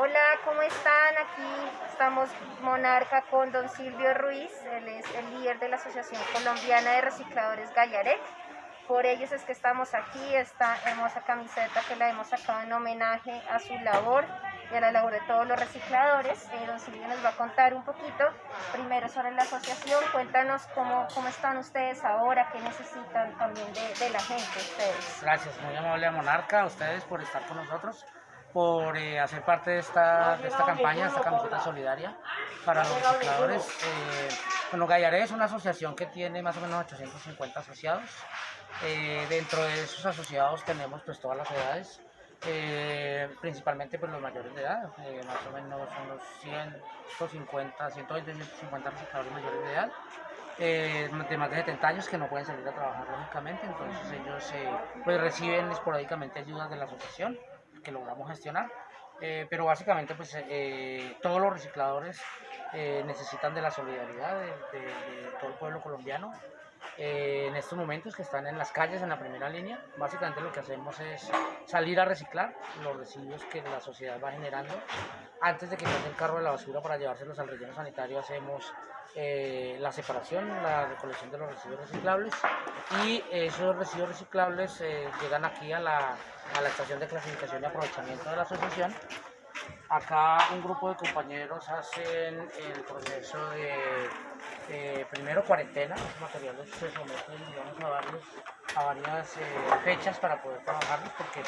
Hola, ¿cómo están? Aquí estamos Monarca con don Silvio Ruiz, él es el líder de la Asociación Colombiana de Recicladores Gallarec. Por ellos es que estamos aquí, esta hermosa camiseta que la hemos sacado en homenaje a su labor y a la labor de todos los recicladores. Eh, don Silvio nos va a contar un poquito, primero sobre la asociación, cuéntanos cómo, cómo están ustedes ahora, qué necesitan también de, de la gente ustedes. Gracias, muy amable a Monarca, a ustedes por estar con nosotros por eh, hacer parte de esta, de esta campaña, esta camiseta solidaria para los recicladores. Eh, bueno, Gallaré es una asociación que tiene más o menos 850 asociados. Eh, dentro de esos asociados tenemos pues todas las edades, eh, principalmente pues los mayores de edad, más o menos unos 150, 120, 150 recicladores mayores de edad. De más de 70 años que no pueden salir a trabajar lógicamente, entonces ellos pues reciben esporádicamente ayudas de la asociación que logramos gestionar. Eh, pero básicamente pues eh, todos los recicladores eh, necesitan de la solidaridad de todo el pueblo colombiano. Eh, en estos momentos que están en las calles en la primera línea, básicamente lo que hacemos es salir a reciclar los residuos que la sociedad va generando. Antes de que pase el carro de la basura para llevárselos al relleno sanitario hacemos eh, la separación, la recolección de los residuos reciclables y esos residuos reciclables eh, llegan aquí a la, a la estación de clasificación y aprovechamiento de la asociación. Acá un grupo de compañeros hacen el proceso de eh, primero cuarentena, los materiales se someten digamos, a, varios, a varias eh, fechas para poder trabajarlos porque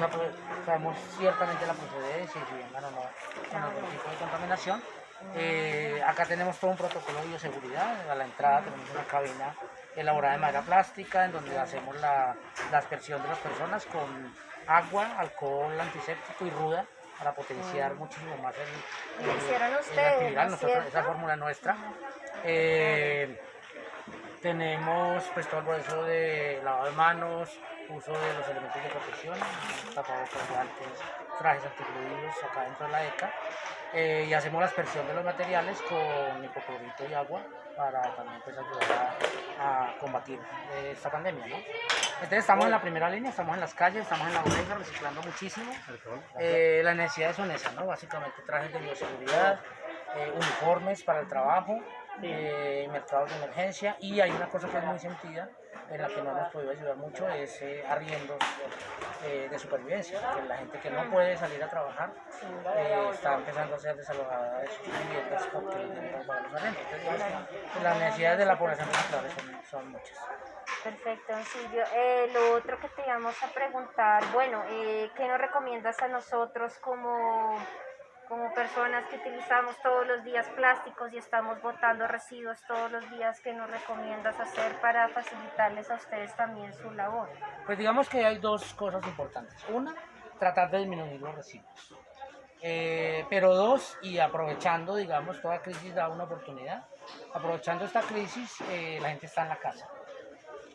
sab- sabemos ciertamente la procedencia y si vengan o no con algún tipo de contaminación. Eh, acá tenemos todo un protocolo de bioseguridad. A la entrada tenemos una cabina elaborada de madera plástica en donde hacemos la, la aspersión de las personas con agua, alcohol antiséptico y ruda para potenciar muchísimo más el, Lo el- hicieron el ustedes, actividad, ¿no es nosotros- esa fórmula nuestra. Eh, tenemos pues todo el proceso de lavado de manos, uso de los elementos de protección, tapabocas, guantes, trajes antifluidos acá dentro de la ECA. Eh, y hacemos la aspersión de los materiales con hipoclorito y agua para también pues, ayudar a, a combatir eh, esta pandemia. ¿no? Entonces estamos en la primera línea, estamos en las calles, estamos en la bodega reciclando muchísimo. Eh, las necesidades son esas, ¿no? básicamente trajes de bioseguridad, eh, uniformes para el trabajo, eh, mercados de emergencia y hay una cosa que es muy sentida en la que no hemos podido ayudar mucho es eh, arriendos eh, de supervivencia, que la gente que no puede salir a trabajar eh, está empezando a ser desalojada de sus viviendas porque no pagar los arriendos. Entonces, las necesidades de la población son, son muchas. Perfecto, Silvio. Eh, lo otro que te íbamos a preguntar, bueno, eh, ¿qué nos recomiendas a nosotros como, como personas que utilizamos todos los días plásticos y estamos botando residuos todos los días? ¿Qué nos recomiendas hacer para facilitarles a ustedes también su labor? Pues digamos que hay dos cosas importantes. Una, tratar de disminuir los residuos. Eh, pero dos, y aprovechando, digamos, toda crisis da una oportunidad. Aprovechando esta crisis, eh, la gente está en la casa.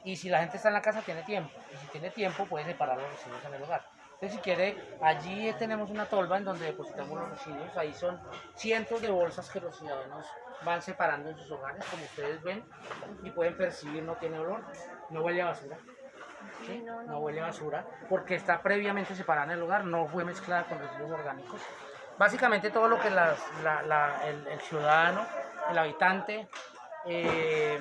Y si la gente está en la casa, tiene tiempo. Y si tiene tiempo, puede separar los residuos en el hogar. Entonces, si quiere, allí tenemos una tolva en donde depositamos los residuos. Ahí son cientos de bolsas que los ciudadanos van separando en sus hogares, como ustedes ven, y pueden percibir, no tiene olor, no huele a basura. ¿sí? No, huele a basura, porque está previamente separada en el hogar, no fue mezclada con residuos orgánicos. Básicamente todo lo que las- la- la- el, el ciudadano, el habitante, eh,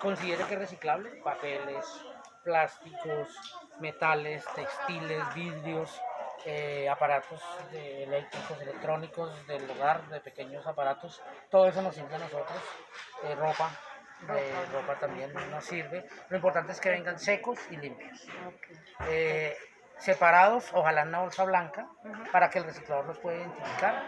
considere que es reciclable, papeles, plásticos, metales, textiles, vidrios, eh, aparatos de eléctricos, electrónicos del hogar, de pequeños aparatos, todo eso nos sirve a nosotros, eh, ropa, eh, ropa también nos sirve. Lo importante es que vengan secos y limpios. Separados, ojalá en una bolsa blanca, para que el reciclador los pueda identificar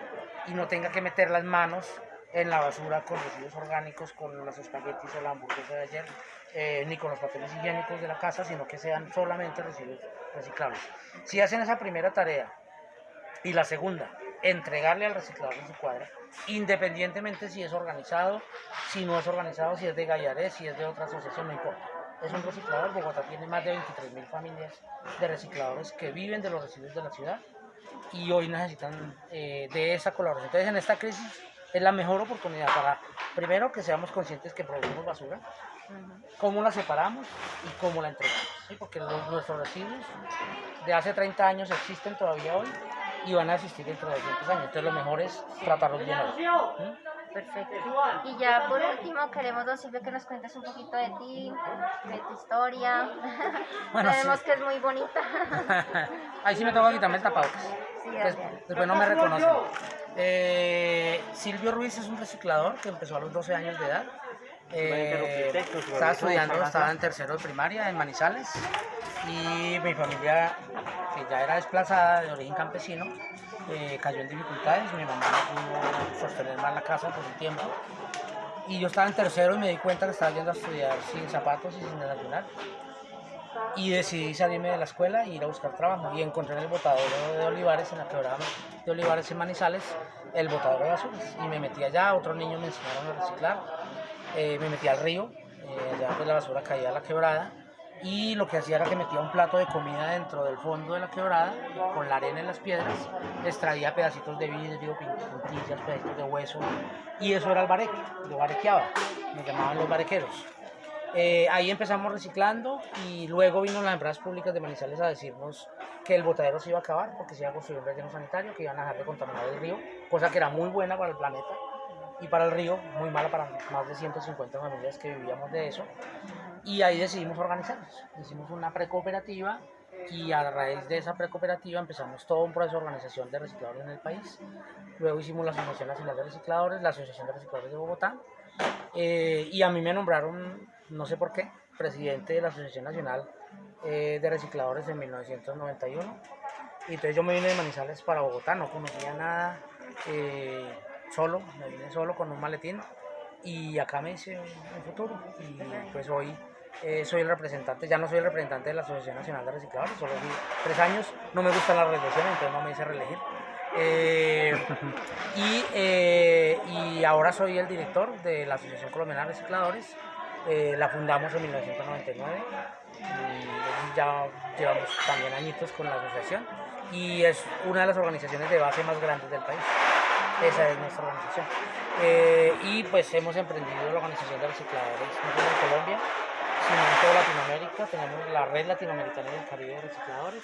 y no tenga que meter las manos en la basura con residuos orgánicos, con los espaguetis o la hamburguesa de ayer, eh, ni con los papeles higiénicos de la casa, sino que sean solamente residuos reciclables. Si hacen esa primera tarea y la segunda, entregarle al reciclador en su cuadra, independientemente si es organizado, si no es organizado, si es de Gallaré, si es de otra asociación, no importa. Es un reciclador, Bogotá tiene más de 23 mil familias de recicladores que viven de los residuos de la ciudad y hoy necesitan eh, de esa colaboración. Entonces en esta crisis es la mejor oportunidad para, primero, que seamos conscientes que producimos basura, cómo la separamos y cómo la entregamos. ¿sí? Porque los- nuestros residuos de hace 30 años existen todavía hoy y van a existir dentro de 200 años. Entonces lo mejor es tratarlos bien hoy. ¿Mm? Perfecto. Y ya por último queremos, don Silvio, que nos cuentes un poquito de ti, de tu historia. Bueno, Sabemos sí. que es muy bonita. Ahí sí me tengo que quitarme el tapabocas. Sí, después no me reconocen. Eh, Silvio Ruiz es un reciclador que empezó a los 12 años de edad. Eh, estaba estudiando, estaba en tercero de primaria en Manizales y mi familia, que ya era desplazada de origen campesino, eh, cayó en dificultades. Mi mamá no pudo sostener más la casa por un tiempo. Y yo estaba en tercero y me di cuenta que estaba yendo a estudiar sin zapatos y sin desayunar. Y decidí salirme de la escuela e ir a buscar trabajo. Y encontré en el botadero de Olivares, en la quebrada de Olivares en Manizales, el botadero de basuras. Y me metí allá, otros niños me enseñaron a reciclar. Eh, me metí al río, eh, allá pues la basura caía a la quebrada. Y lo que hacía era que metía un plato de comida dentro del fondo de la quebrada, con la arena y las piedras, extraía pedacitos de vidrio, puntillas, pedacitos de hueso, y eso era el bareque, yo barequeaba, me llamaban los barequeros. Eh, ahí empezamos reciclando y luego vino las empresas públicas de Manizales a decirnos que el botadero se iba a acabar porque se iba a construir un relleno sanitario, que iban a dejar de contaminar el río, cosa que era muy buena para el planeta y para el río, muy mala para más de 150 familias que vivíamos de eso. Y ahí decidimos organizarnos. Hicimos una precooperativa y a raíz de esa precooperativa empezamos todo un proceso de organización de recicladores en el país. Luego hicimos la Asociación Nacional de Recicladores, la Asociación de Recicladores de Bogotá. eh, y a mí me nombraron, no sé por qué, presidente de la Asociación Nacional eh, de Recicladores en 1991. Y entonces yo me vine de Manizales para Bogotá, no conocía nada, eh, solo, me vine solo con un maletín y acá me hice un futuro. Y pues hoy eh, soy el representante, ya no soy el representante de la Asociación Nacional de Recicladores, solo fui tres años, no me gusta la reelección, entonces no me hice reelegir. Y, y ahora soy el director de la Asociación Colombiana de Recicladores, eh, la fundamos en 1999 y ya llevamos también añitos con la asociación y es una de las organizaciones de base más grandes del país. Esa es nuestra organización. Eh, y pues hemos emprendido la organización de recicladores no solo en Colombia, sino en toda Latinoamérica. Tenemos la red latinoamericana del Caribe de recicladores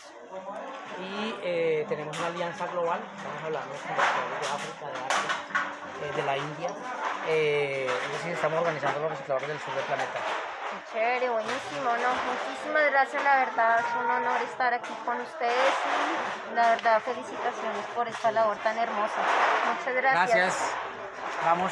y eh, tenemos una alianza global. Estamos hablando con recicladores de África, de Asia, eh, de la India. Decir, estamos organizando los recicladores del sur del planeta. Qué chévere, buenísimo, ¿no? Muchísimas gracias, la verdad es un honor estar aquí con ustedes y la verdad felicitaciones por esta labor tan hermosa. Muchas gracias. Gracias. Vamos.